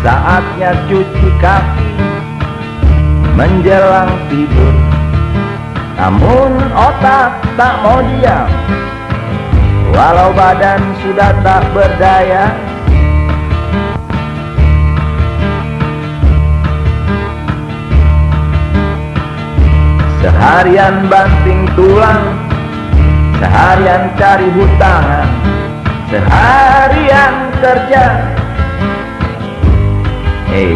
Saatnya cuci kaki Menjelang tidur. Namun otak tak mau diam. Walau badan sudah tak berdaya. Seharian banting tulang Seharian cari hutangan Seharian kerja Hei,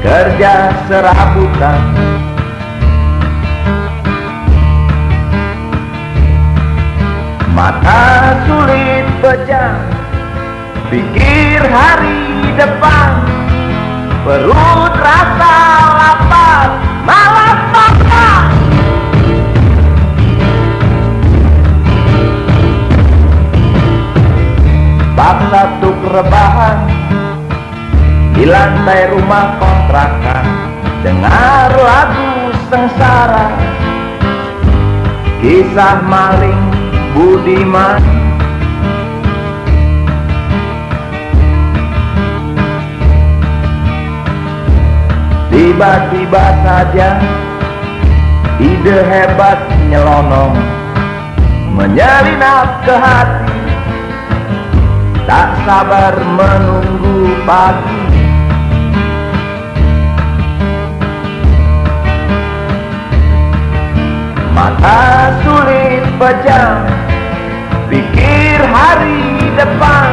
kerja serabutan. Mata sulit pejam Pikir hari depan. Perut rasa lapar Malas lantai rumah kontrakan. Dengar lagu sengsara. Kisah maling Budiman. Tiba-tiba saja Ide hebat nyelonong Menyelinap ke hati. Tak sabar menunggu pagi Mata sulit pejam Pikir hari depan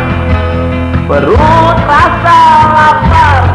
Perut rasa lapar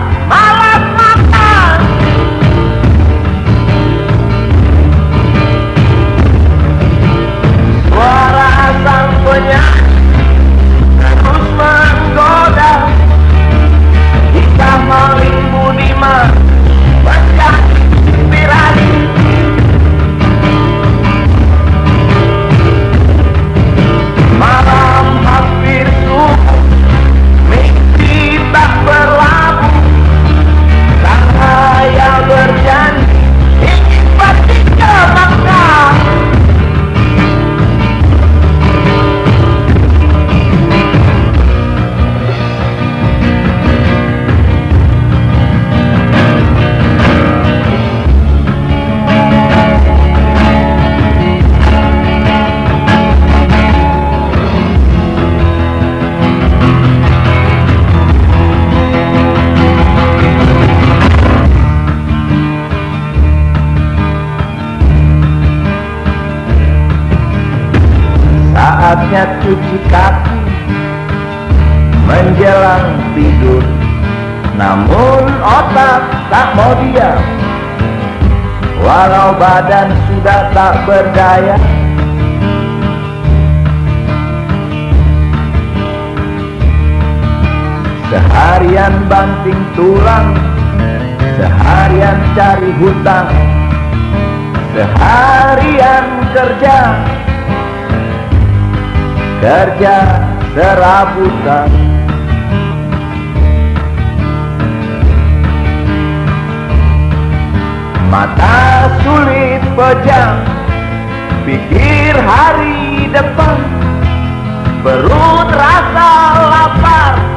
Saatnya cuci kaki Menjelang tidur. Namun otak tak mau diam. Walau badan sudah tak berdaya. Seharian banting tulang Seharian cari hutang Seharian kerja kerja serabutan. Mata sulit pejam Pikir hari depan. Perut rasa lapar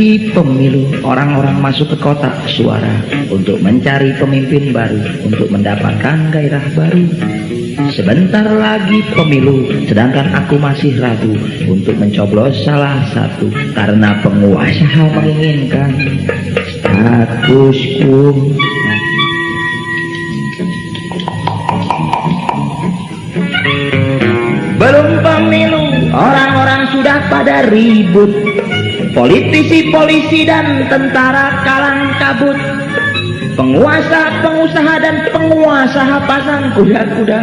lagi pemilu, orang-orang masuk ke kotak suara untuk mencari pemimpin baru, untuk mendapatkan gairah baru. Sebentar lagi pemilu, sedangkan aku masih ragu untuk mencoblos salah satu karena penguasa menginginkan status. Belum pemilu, orang-orang sudah pada ribut Politisi, polisi, dan tentara kalang kabut. Penguasa, pengusaha, dan penguasa pasang kuda-kuda.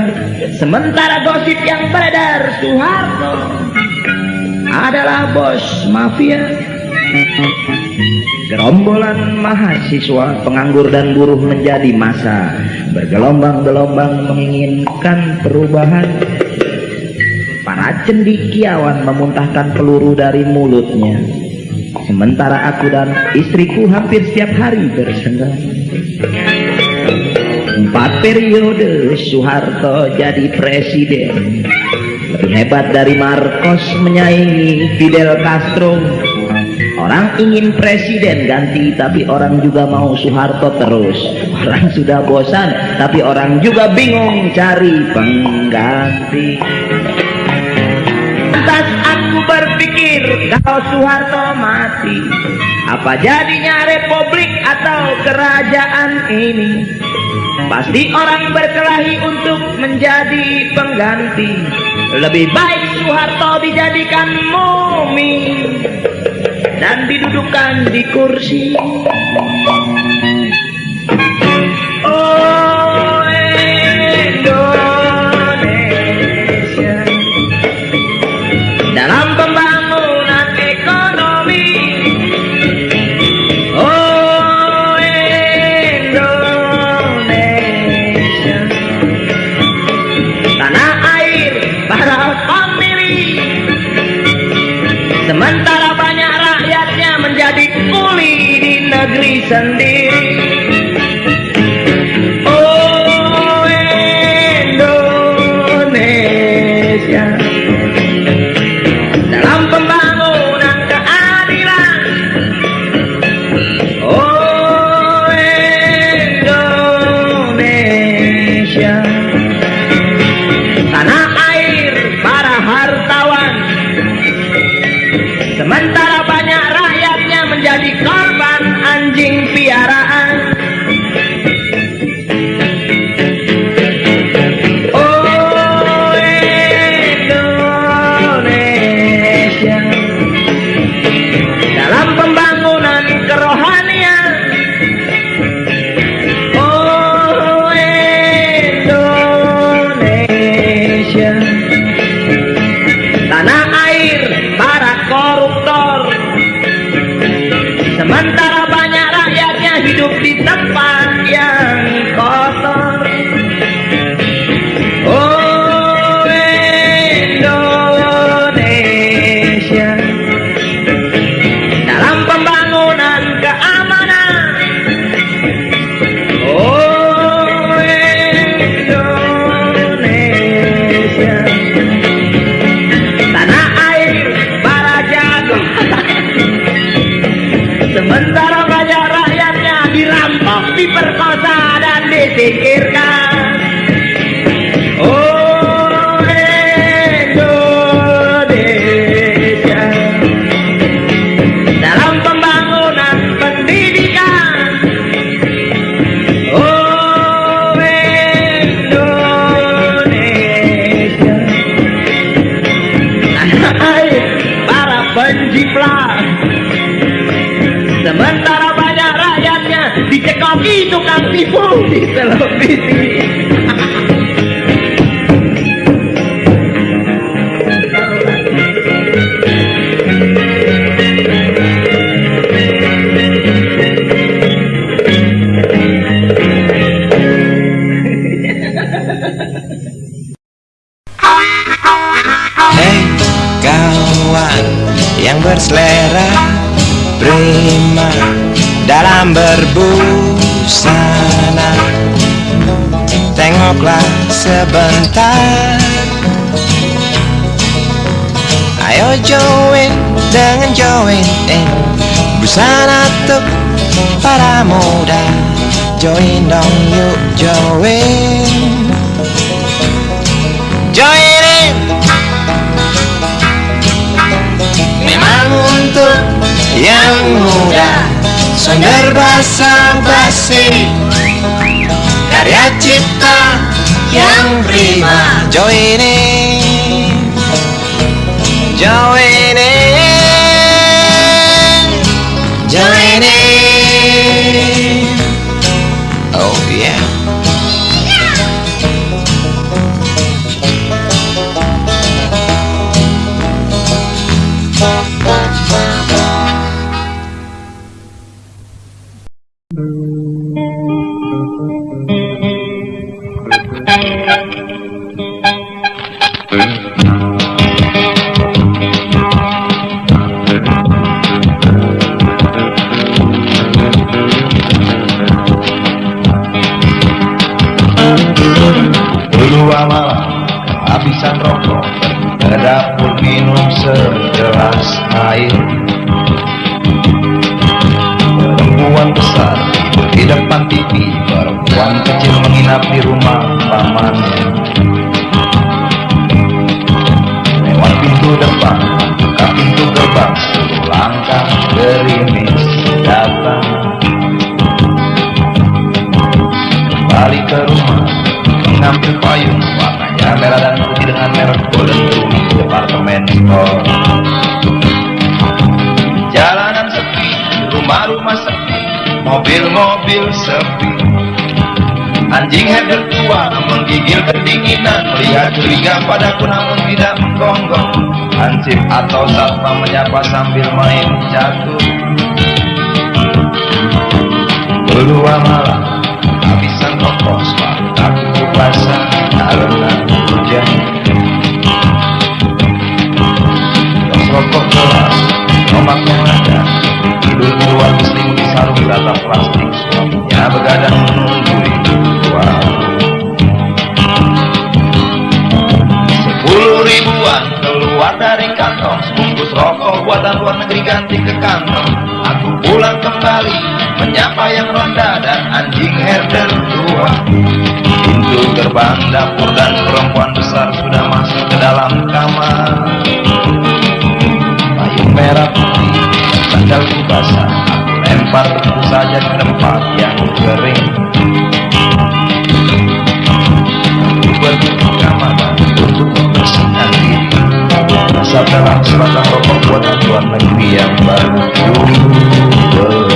Sementara gosip yang beredar Soeharto adalah bos mafia. Gerombolan mahasiswa, penganggur dan buruh menjadi masa. Bergelombang-gelombang menginginkan perubahan. Para cendikiawan memuntahkan peluru dari mulutnya Sementara aku dan istriku hampir setiap hari bersenggang Empat periode Soeharto jadi presiden. Lebih hebat dari Marcos menyaingi Fidel Castro. Orang ingin presiden ganti tapi orang juga mau Soeharto terus. Orang sudah bosan tapi orang juga bingung cari pengganti kalau Soeharto mati. Apa jadinya republik atau kerajaan ini? Pasti orang berkelahi untuk menjadi pengganti. Lebih baik Soeharto dijadikan mumi Dan didudukkan di kursi sendiri Oh Kita lebih. Sebentar. Ayo join dengan join in. Busana tuh para muda. Join dong yuk join. Join in. Memang untuk yang muda. Sonder basa basi. Karya cipta prima Join in depan TV Perempuan kecil menginap di rumah pamannya. Lewat pintu depan Buka pintu gerbang langkah gerimis datang. Kembali ke rumah Mengambil payung Warnanya merah dan putih dengan merek Golden Rumi Departemen Store Mobil-mobil sepi. Anjing header tua menggigil kedinginan. Melihat curiga padaku namun tidak menggonggong. Hansip atau satpam menyapa sambil main catur Berdua malam habisan rokok Aku basah karena hujan. Rokok kelas Nomaknya ada. Tidur di luar berselimut di dapur dan perempuan besar Sudah masuk ke dalam kamar. Payung merah putih Sandalku basah Aku lempar tentu saja ke tempat yang kering. Aku pergi ke kamar untuk membersihkan diri. Masa dalam sebatang rokok buatan luar negeri yang baru. ku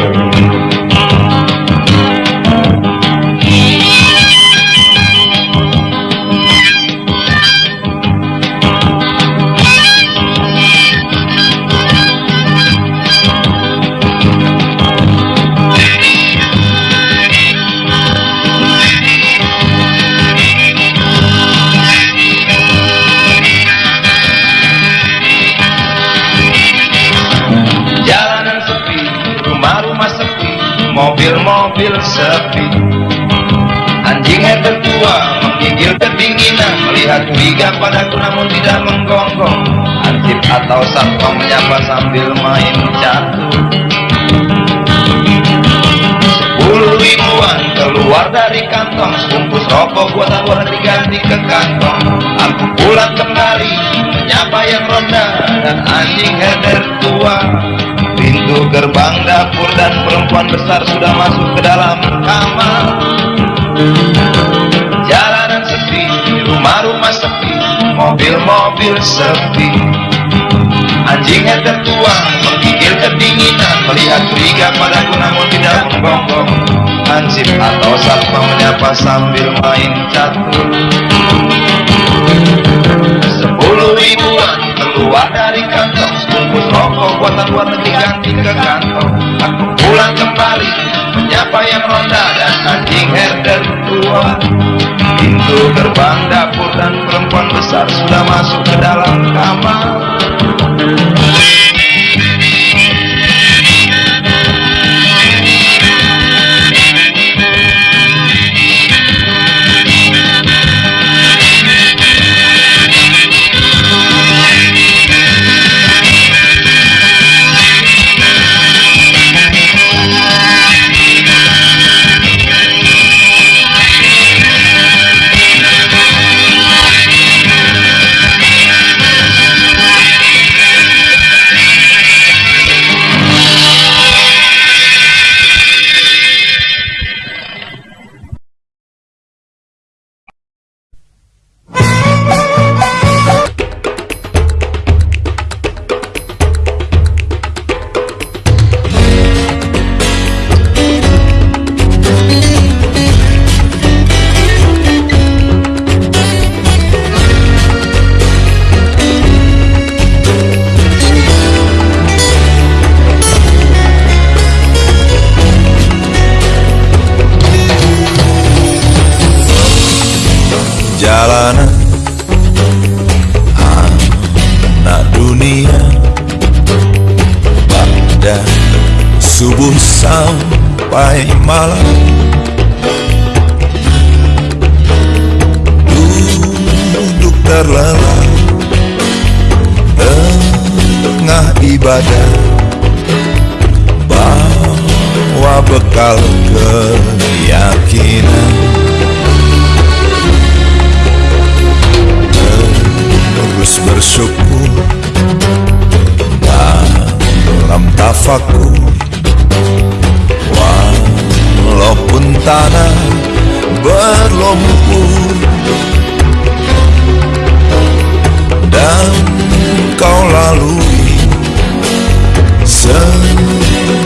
curiga padaku namun tidak menggonggong. Ansip atau satpam menyapa sambil main catur. Sepuluh ribuan keluar dari kantong Sebungkus rokok buatan luar negeri ganti ke kantong Aku pulang kembali Menyapa yang ronda Dan anjing header tua Pintu gerbang dapur dan perempuan besar Sudah masuk ke dalam kamar Rumah-rumah sepi Mobil-mobil sepi. Anjing header tua menggigil kedinginan Melihat curiga padaku namun tidak menggonggong Hansip atau satpam menyapa sambil main catur. Sepuluh ribuan keluar dari kantong Sebungkus rokok buatan luar negeri ganti ke kantong Aku pulang kembali menyapa yang ronda anjing herder tua. Pintu gerbang dapur dan perempuan besar sudah masuk ke dalam kamar badan Bawa bekal keyakinan. Terus bersyukur. Dalam tafaku Walaupun tanah berlumpur. Dan kau lalu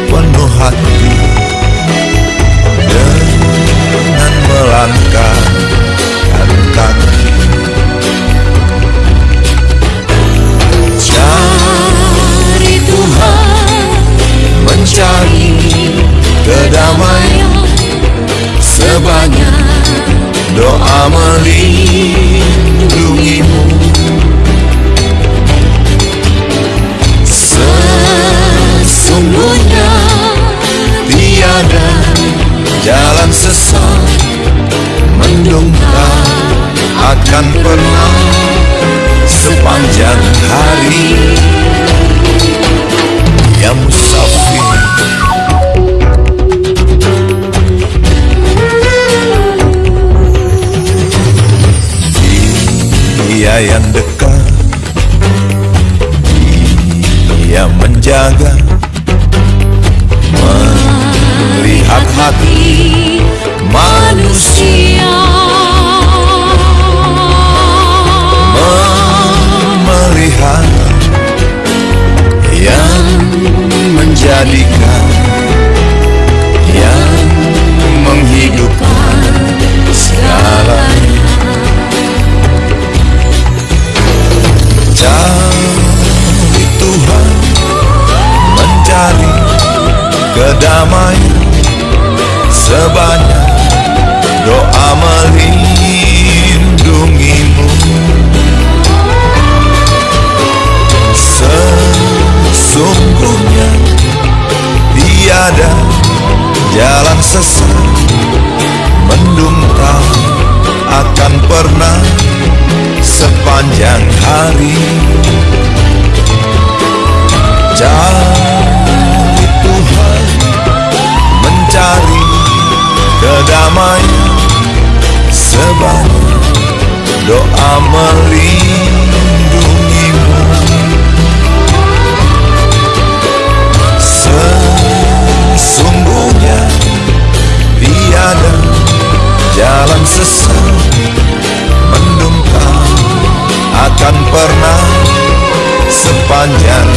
penuh hati dengan melangkahkan kaki. Cari Tuhan mencari kedamaian. Sebanyak doa merindu дома. pernah sepanjang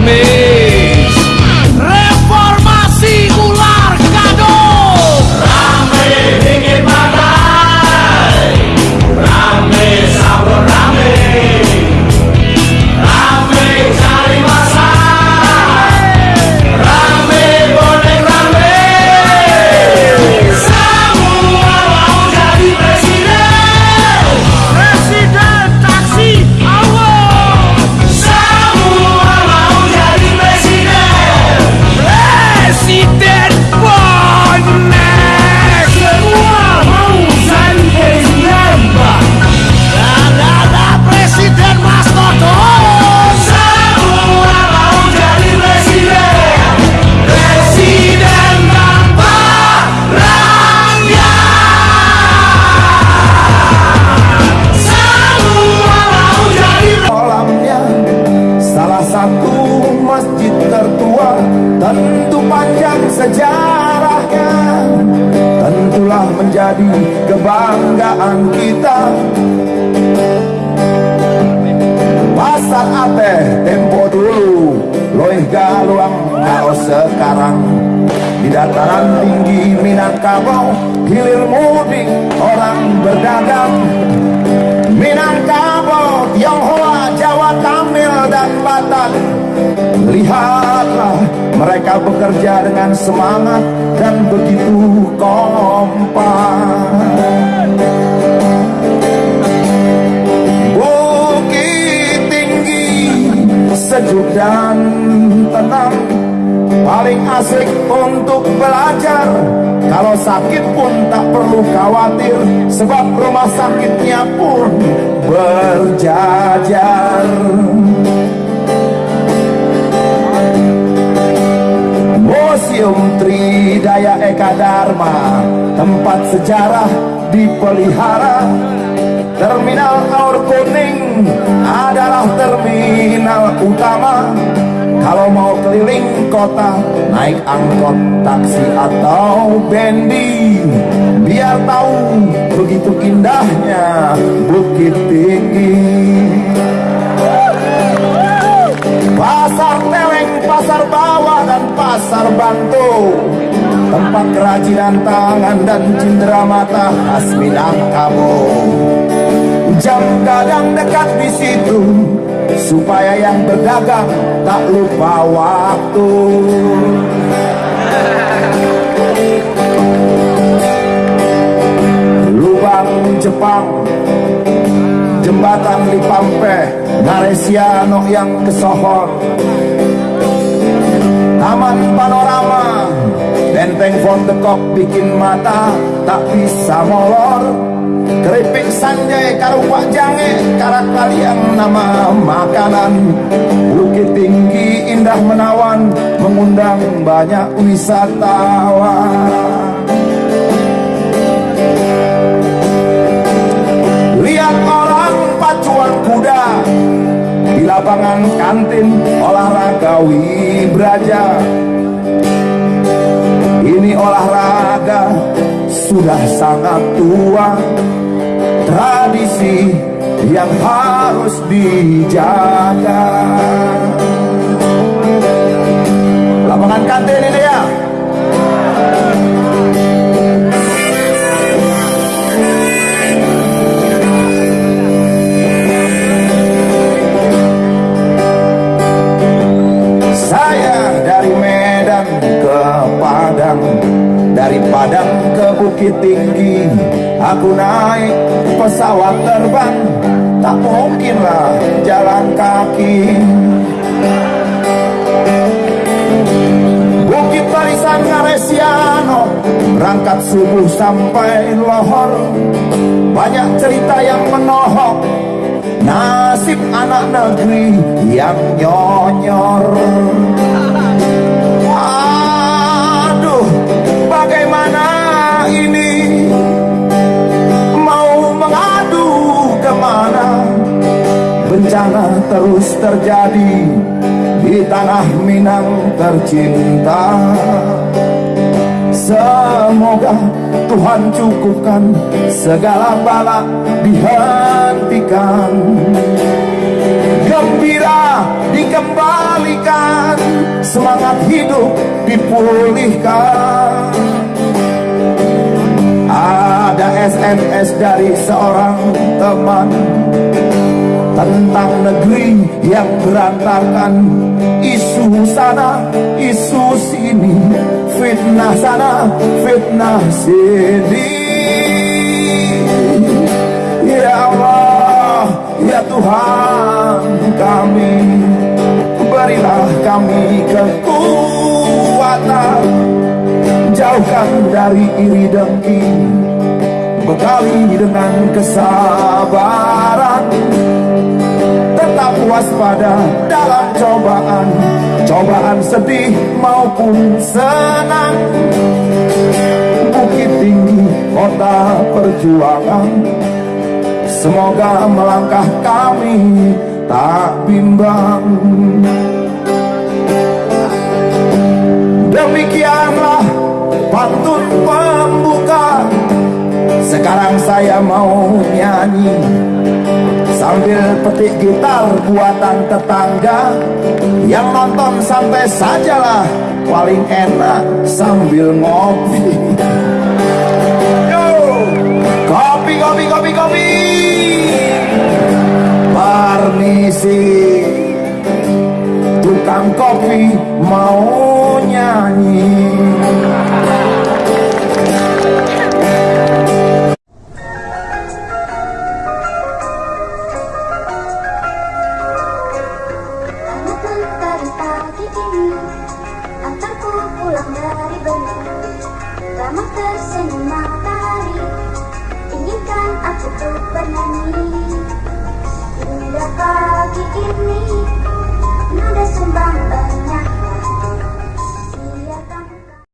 me. tempo dulu. Loih eh, galuang kalau sekarang. Di dataran tinggi minat Minangkabau hilir mudik orang berdagang. Minat Minangkabau Tionghoa Jawa Tamil dan Batak. Lihatlah mereka bekerja dengan semangat dan begitu kompak. sejuk dan tenang. Paling asik untuk belajar. Kalau sakit pun tak perlu khawatir Sebab rumah sakitnya pun berjajar. Museum Tridaya Eka Dharma Tempat sejarah dipelihara. Terminal Aur Kuning adalah terminal terminal utama. Kalau mau keliling kota Naik angkot, taksi atau bendi Biar tahu begitu indahnya Bukit Tinggi. Pasar Teleng, Pasar Bawah, dan Pasar Bantu. Tempat kerajinan tangan dan cindera mata khas Minangkabau. Jam kadang dekat di situ supaya yang berdagang tak lupa waktu. Lubang Jepang, jembatan di Pampe, Naresiano yang kesohor. Taman panorama, benteng Von de Kok bikin mata tak bisa molor. Keripik sanjay karupak jange Karat kalian nama makanan. Bukit tinggi indah menawan Mengundang banyak wisatawan. Lihat orang pacuan kuda Di lapangan kantin olahraga Wibraja. Ini olahraga sudah sangat tua tradisi yang harus dijaga. Lapangan kantin ini ya. Padang dari Padang ke Bukit Tinggi Aku naik pesawat terbang. Tak mungkinlah jalan kaki. Bukit Barisan Ngaresiano. Berangkat subuh sampai lohor Banyak cerita yang menohok. Nasib anak negeri yang nyonyor. Aduh, bagaimana ini Bencana terus terjadi Di tanah Minang tercinta. Semoga Tuhan cukupkan segala bala dihentikan. Gembira dikembalikan Semangat hidup dipulihkan. Ada SMS dari seorang teman Tentang negeri yang berantakan. Isu sana, isu sini Fitnah sana, fitnah sini. Ya Allah, ya Tuhan kami Berilah kami kekuatan. Jauhkan dari iri dengki Bekali dengan kesabaran. Tetap waspada dalam cobaan. Cobaan sedih maupun senang. Bukit tinggi kota perjuangan. Semoga melangkah kami tak bimbang. Demikianlah pantun pembuka Sekarang saya mau nyanyi. Sambil petik gitar buatan tetangga. Yang nonton santai sajalah Paling enak sambil ngopi. Yo, Kopi, kopi, kopi, kopi! Permisi Tukang kopi mau nyanyi Hingga pagi ini Nada sumbang